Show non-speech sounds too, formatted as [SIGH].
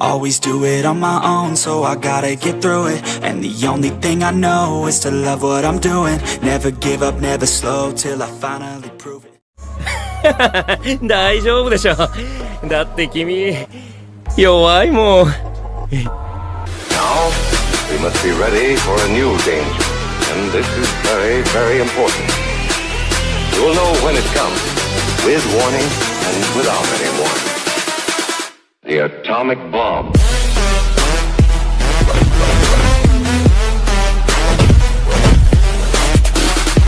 always do it on my own So I gotta get through it And the only thing I know is to love what I'm doing Never give up, never slow Till I finally prove it [LAUGHS] 大丈夫でしょだって君弱いもん Now, we must be ready for a new danger. And this is very, very important. You will know when it comes, with warning and without any warning. The atomic bomb.